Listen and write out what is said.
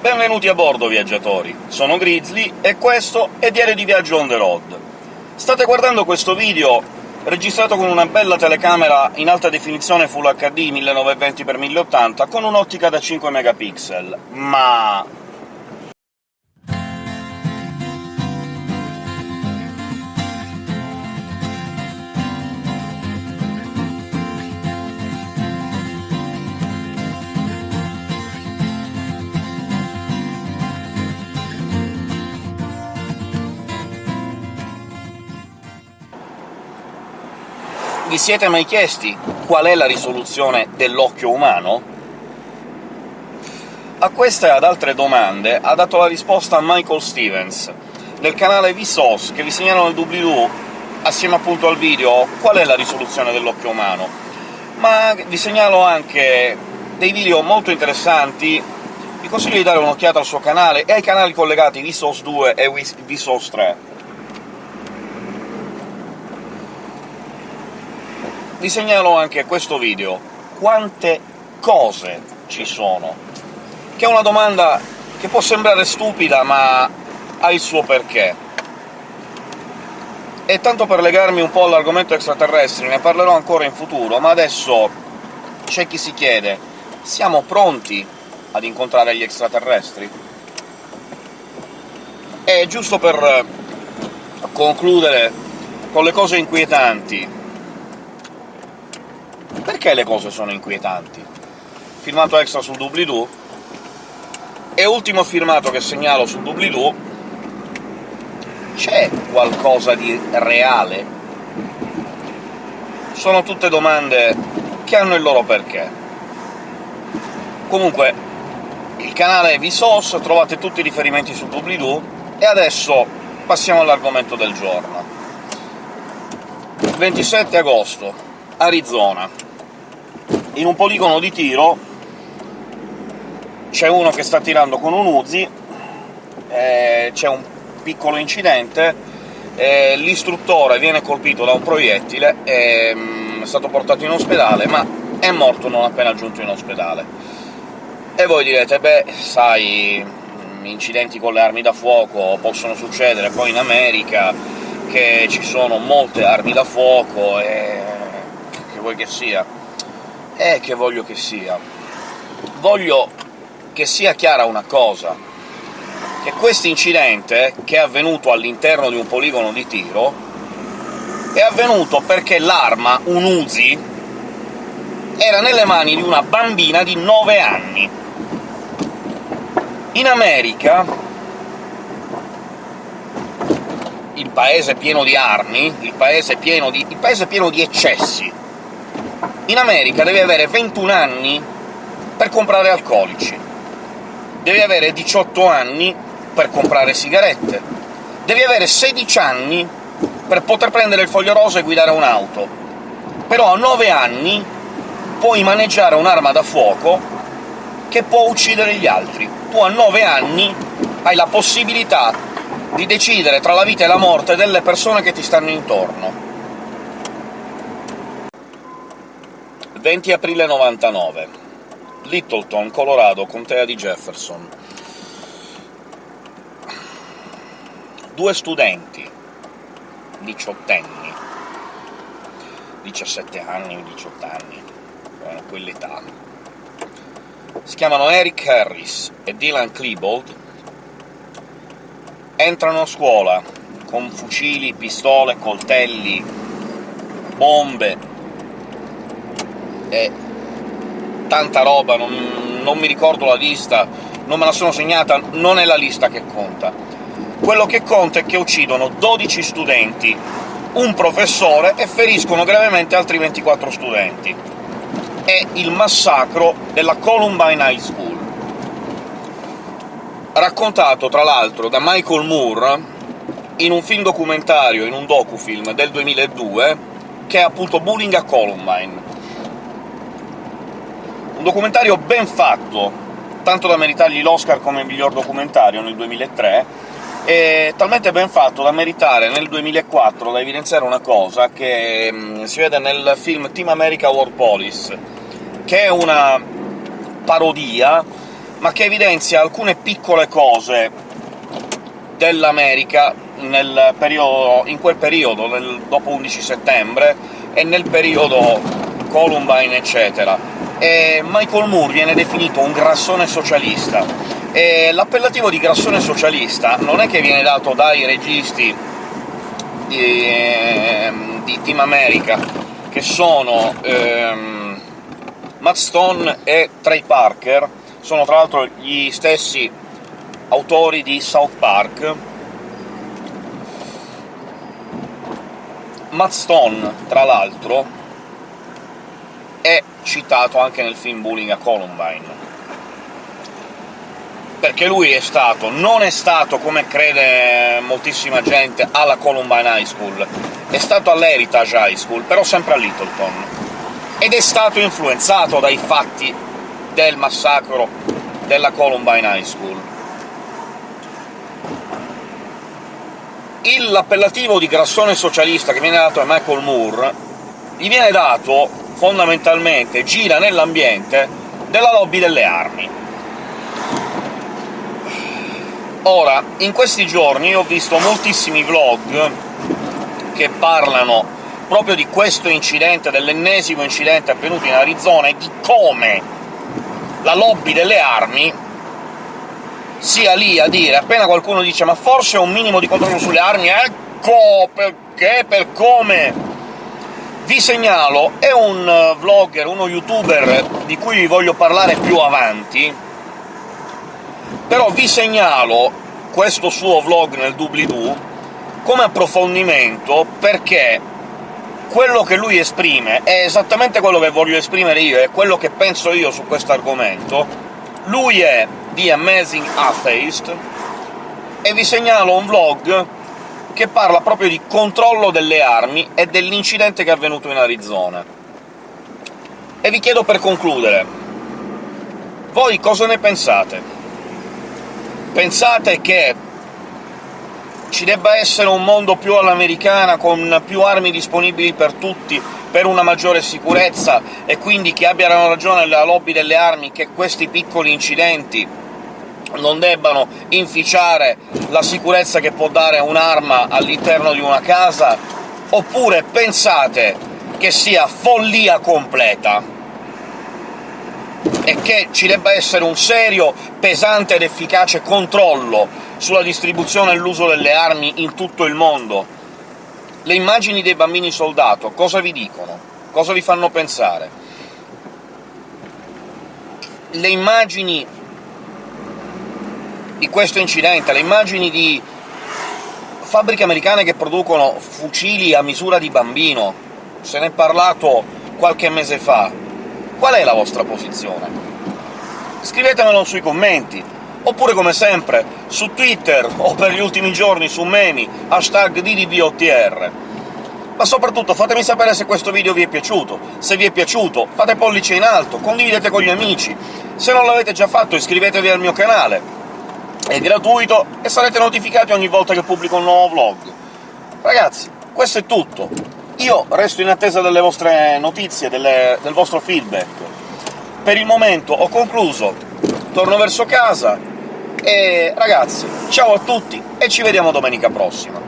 Benvenuti a bordo, viaggiatori! Sono Grizzly, e questo è Diario di Viaggio on the road. State guardando questo video registrato con una bella telecamera in alta definizione Full HD 1920x1080 con un'ottica da 5 megapixel, ma Vi siete mai chiesti qual è la risoluzione dell'occhio umano? A queste e ad altre domande ha dato la risposta Michael Stevens, del canale Vsauce, che vi segnalo nel doobly-doo, assieme appunto al video, qual è la risoluzione dell'occhio umano. Ma vi segnalo anche dei video molto interessanti, vi consiglio di dare un'occhiata al suo canale e ai canali collegati Vsauce 2 e Vsauce 3. Vi segnalo anche questo video. Quante cose ci sono? Che è una domanda che può sembrare stupida, ma ha il suo perché. E tanto per legarmi un po' all'argomento extraterrestri, ne parlerò ancora in futuro, ma adesso c'è chi si chiede siamo pronti ad incontrare gli extraterrestri? E giusto per concludere con le cose inquietanti, perché le cose sono inquietanti? Filmato extra sul doobly-doo, e ultimo filmato che segnalo sul doobly-doo, c'è qualcosa di reale? Sono tutte domande che hanno il loro perché. Comunque, il canale è Vsauce, trovate tutti i riferimenti sul doobly-doo, e adesso passiamo all'argomento del giorno. 27 agosto, Arizona in un poligono di tiro c'è uno che sta tirando con un Uzi, eh, c'è un piccolo incidente, eh, l'istruttore viene colpito da un proiettile, è, mm, è stato portato in ospedale, ma è morto non appena giunto in ospedale. E voi direte, beh, sai, mm, incidenti con le armi da fuoco possono succedere, poi in America che ci sono molte armi da fuoco, e vuoi che sia è che voglio che sia? Voglio che sia chiara una cosa, che questo incidente, che è avvenuto all'interno di un poligono di tiro, è avvenuto perché l'arma, un Uzi, era nelle mani di una bambina di 9 anni. In America, il paese pieno di armi, il paese pieno di, il paese pieno di eccessi, in America devi avere 21 anni per comprare alcolici, devi avere 18 anni per comprare sigarette, devi avere 16 anni per poter prendere il foglio rosa e guidare un'auto, però a 9 anni puoi maneggiare un'arma da fuoco che può uccidere gli altri. Tu a 9 anni hai la possibilità di decidere tra la vita e la morte delle persone che ti stanno intorno. 20 aprile 99. Littleton, Colorado, contea di Jefferson. Due studenti, diciottenni, 17 anni, 18 anni, erano quell'età. Si chiamano Eric Harris e Dylan Klebold, entrano a scuola con fucili, pistole, coltelli, bombe, e tanta roba, non, non mi ricordo la lista, non me la sono segnata, non è la lista che conta. Quello che conta è che uccidono 12 studenti, un professore e feriscono gravemente altri 24 studenti. È il massacro della Columbine High School. Raccontato, tra l'altro, da Michael Moore in un film documentario, in un docufilm del 2002, che è appunto Bullying a Columbine documentario ben fatto, tanto da meritargli l'Oscar come miglior documentario nel 2003, e talmente ben fatto da meritare nel 2004 da evidenziare una cosa che mh, si vede nel film Team America War Police, che è una parodia ma che evidenzia alcune piccole cose dell'America in quel periodo, nel, dopo 11 settembre, e nel periodo Columbine, eccetera. E Michael Moore viene definito un grassone socialista, e l'appellativo di grassone socialista non è che viene dato dai registi di, ehm, di Team America, che sono ehm, Matt Stone e Trey Parker, sono tra l'altro gli stessi autori di South Park. Matt Stone, tra l'altro, è citato anche nel film Bullying a Columbine, perché lui è stato, non è stato, come crede moltissima gente, alla Columbine High School, è stato all'Heritage High School, però sempre a Littleton, ed è stato influenzato dai fatti del massacro della Columbine High School. L'appellativo di grassone socialista che viene dato a Michael Moore gli viene dato, fondamentalmente, gira nell'ambiente della lobby delle armi. Ora, in questi giorni ho visto moltissimi vlog che parlano proprio di questo incidente, dell'ennesimo incidente avvenuto in Arizona, e di come la lobby delle armi sia lì a dire, appena qualcuno dice «ma forse un minimo di controllo sulle armi», ecco perché, per come! Vi segnalo, è un vlogger, uno youtuber di cui vi voglio parlare più avanti, però vi segnalo questo suo vlog nel doobly-doo come approfondimento, perché quello che lui esprime è esattamente quello che voglio esprimere io, è quello che penso io su questo argomento. Lui è The Amazing Atheist, e vi segnalo un vlog che parla proprio di controllo delle armi e dell'incidente che è avvenuto in Arizona. E vi chiedo per concludere, voi cosa ne pensate? Pensate che ci debba essere un mondo più all'americana, con più armi disponibili per tutti, per una maggiore sicurezza, e quindi che abbiano ragione la lobby delle armi che questi piccoli incidenti non debbano inficiare la sicurezza che può dare un'arma all'interno di una casa, oppure pensate che sia follia completa e che ci debba essere un serio, pesante ed efficace controllo sulla distribuzione e l'uso delle armi in tutto il mondo. Le immagini dei bambini soldato cosa vi dicono? Cosa vi fanno pensare? Le immagini di questo incidente, le immagini di fabbriche americane che producono fucili a misura di bambino, se ne è parlato qualche mese fa, qual è la vostra posizione? Scrivetemelo sui commenti, oppure come sempre su Twitter o per gli ultimi giorni su Memi, hashtag DDVOTR. Ma soprattutto fatemi sapere se questo video vi è piaciuto, se vi è piaciuto fate pollice in alto, condividete con gli amici, se non l'avete già fatto iscrivetevi al mio canale, è gratuito e sarete notificati ogni volta che pubblico un nuovo vlog. Ragazzi, questo è tutto. Io resto in attesa delle vostre notizie, delle, del vostro feedback. Per il momento ho concluso, torno verso casa, e ragazzi, ciao a tutti e ci vediamo domenica prossima!